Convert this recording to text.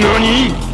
何？